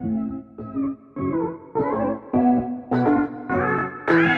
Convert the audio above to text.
Thank you.